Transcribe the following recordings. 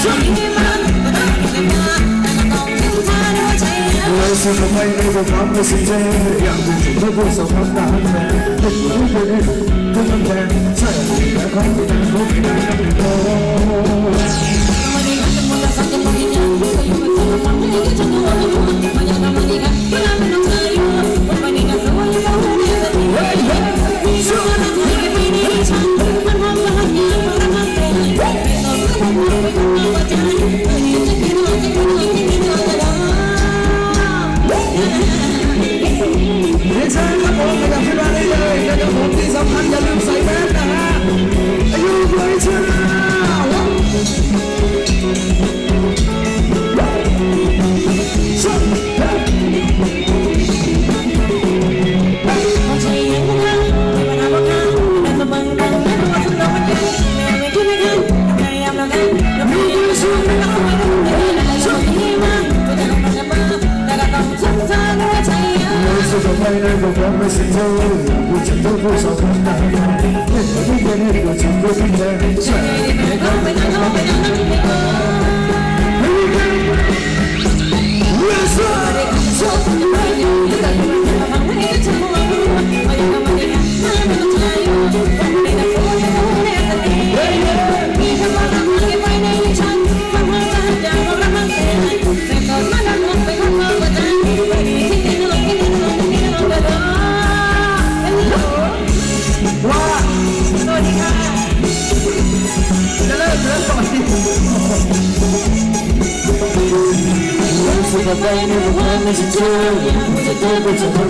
xin một anh đây vừa ngắm vừa xin chơi Dạng cùng chúng tôi vừa sống hấp đã hấp mẹ Đừng có lúc về đêm, thân thân đèn Sẽ là một mẹ con của ta có thể đang đang đến đâu Hey, hey. I'm gonna go to the hospital. I'm gonna go to the hospital. I'm gonna go to the hospital. 我们现在一路走来真不容易多少困难的日子每天都过充满意义笑容也开满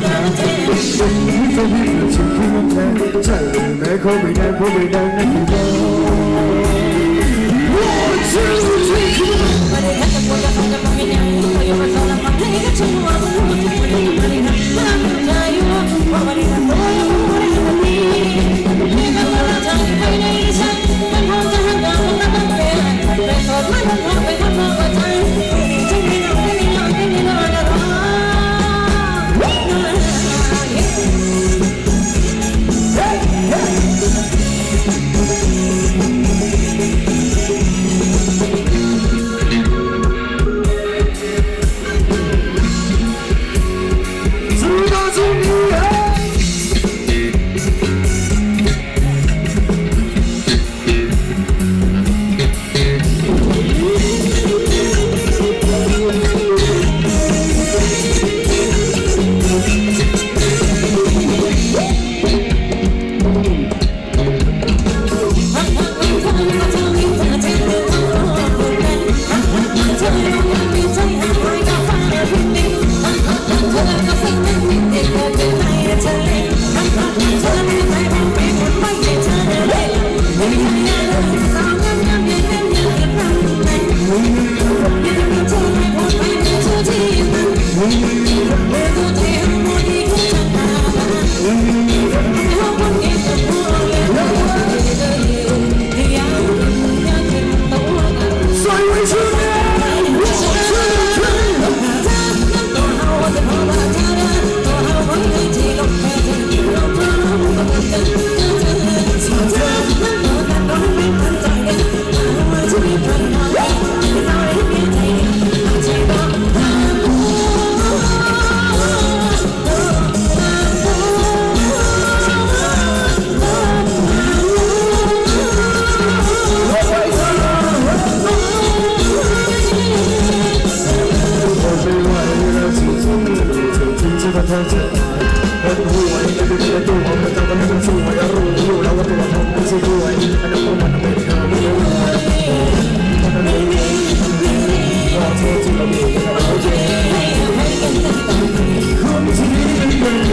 I'm not afraid of the dark.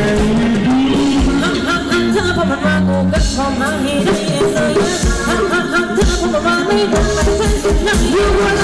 You were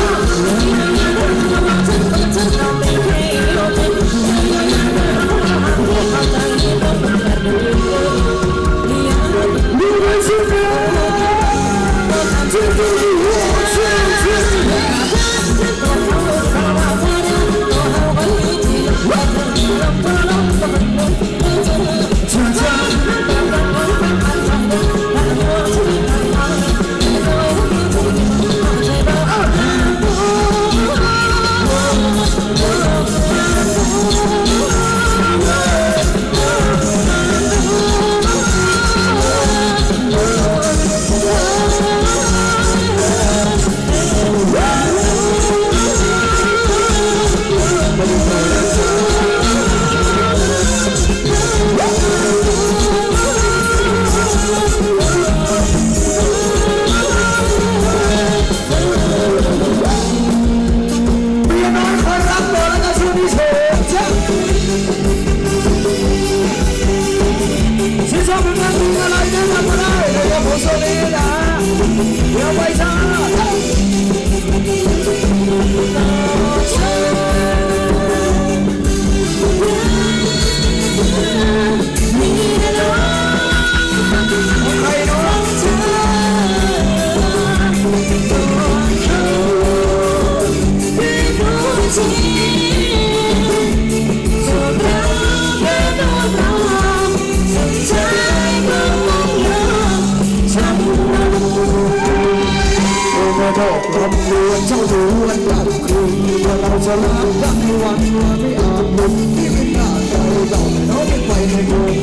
อกลำดวนเจ้าดวนกลางคืนว่าเราจะรักกันในวันไม่อาจหยุดที่ไม่น่าใจเราน้องไปในเมือง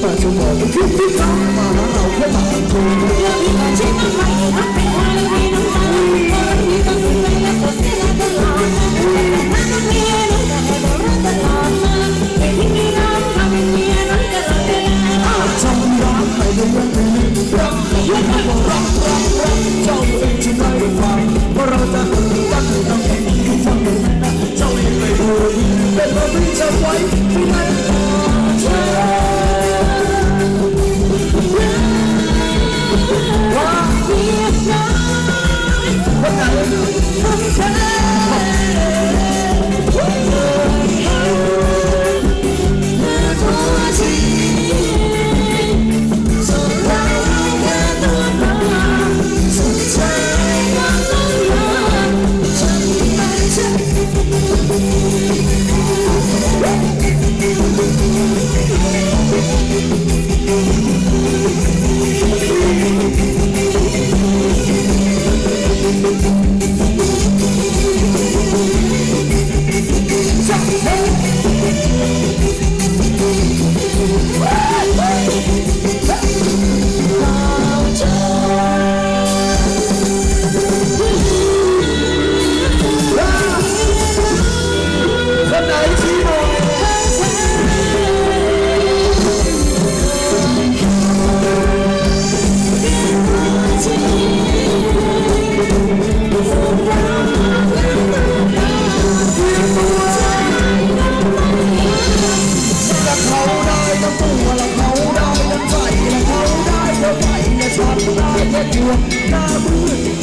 แต่จะบอกว่าคิดที่ทำมาหาเราแค่บางคน เรื่องที่มันใช่น้ำมันรักเป็นวันที่น้ำมันคนที่ต้องดูแลและตัวเสียตลอดแต่ถ้าต้องมีน้องจะให้บอกรักตลอดมาไม่ทิ้งมีน้องทำเป็นเมียน้องจะรักเวลา จำรักใครก็ยังไม่รักยังไม่บอกรักรักรักเจ้าเองจะได้ เพราะเราจะรักกันต้องเองที่ฟังกันนะเจ้าเองไม่รู้เป็นเราไม่จะไว้ที่ไหน ระตูและเขาได้ดังใจและเขาได้เธอไปและฉันได้แค่ดวงหน้ามือ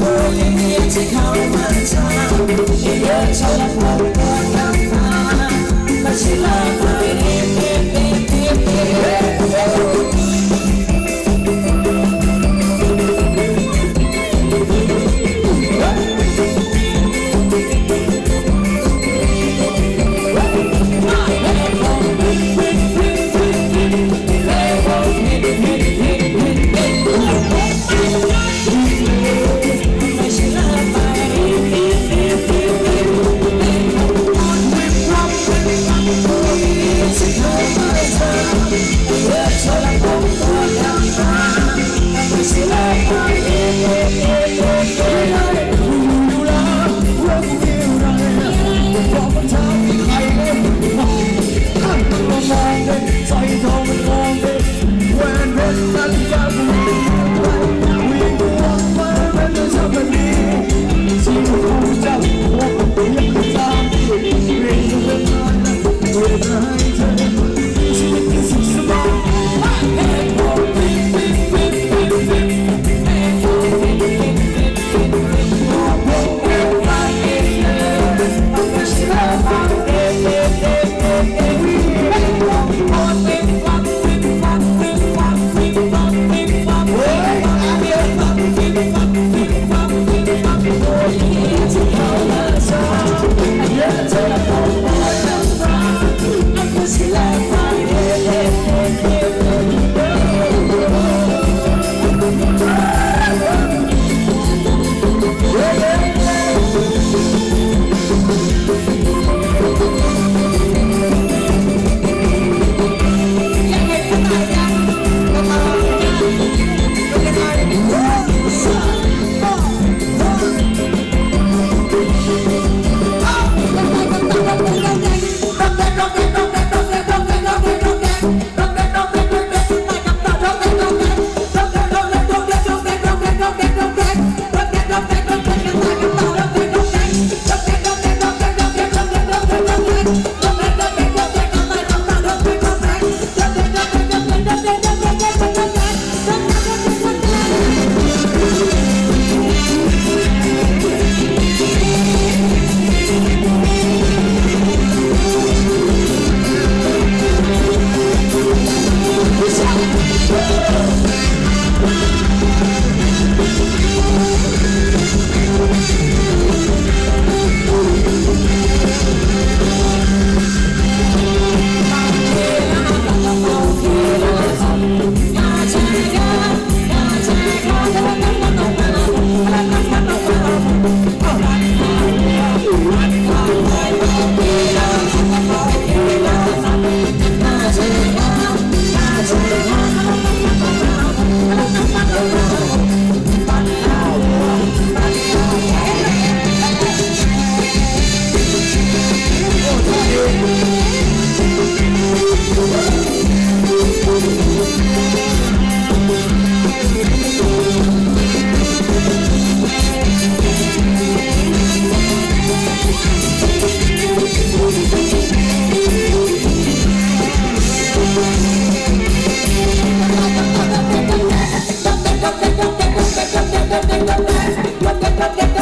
world in here, take all. In I'm but. la, la, la.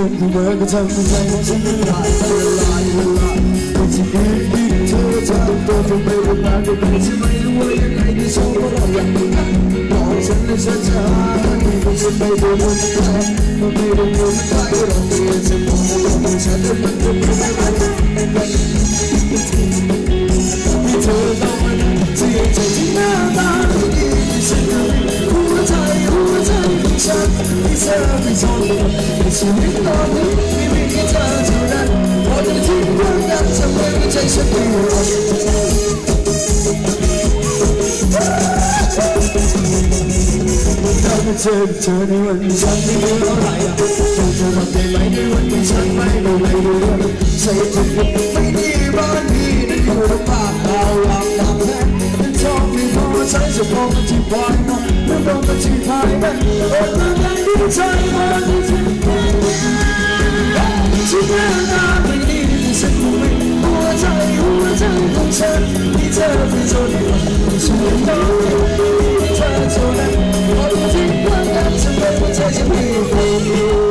เดินก็ทำให้ใจของฉันละลายละลายละลายแต่ที่เดินที่เธอทำตัวเป็นไปเป็นมาได้ไหมฉันไม่รู้ว่ายังไงที่ชอบก็เราอยากรู้บอกฉันและฉันจะหาที่เป็นฉันไม่ได้รู้ใจมันไม่ได้รู้ใจเราเปลี่ยนฉันมองว่าฉันจะเป็นคนที่ไม่ได้ที่เธอต้องมาเสียใจ เธอเธอในวันที่ฉันไม่รู้เท่าไหร่เธอจะทำได้ไหมในวันที่ฉันไม่รู้ไม่รู้ใส่ถุไม่ดีบ้านที่นั่นคือภาคดาวลำ 才是跑不进花园，不跑不进太阳。我等待在我的天边，今天那美丽的生活里，在乎我在等着你这边走的路，是否有你在走？我不停的等，我。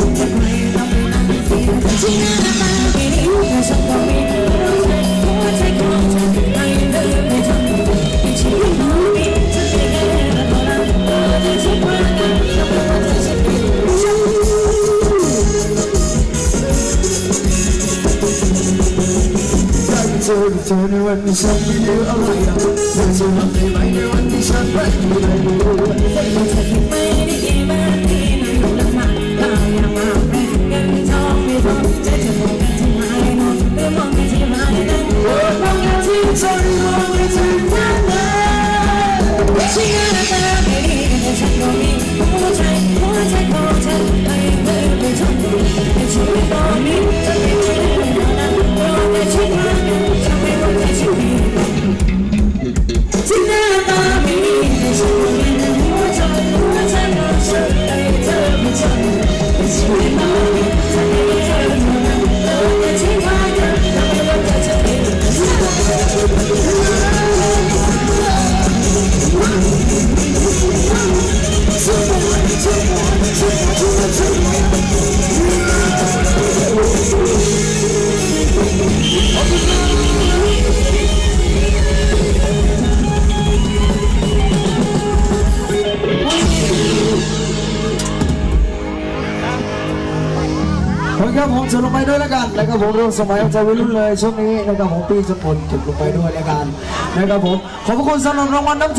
anh sắp biết nếu ông này là thật Giờ chưa hợp thì mày nếu แล้วกันะครับผมร่วมสมัยของใจวัยรุ่นเลยช่วงนี้นะครับผมปีสมุนจุดลงไปด้วยรายการนะครับผมขอบพระคุณสำหรับรางวัลน้ำ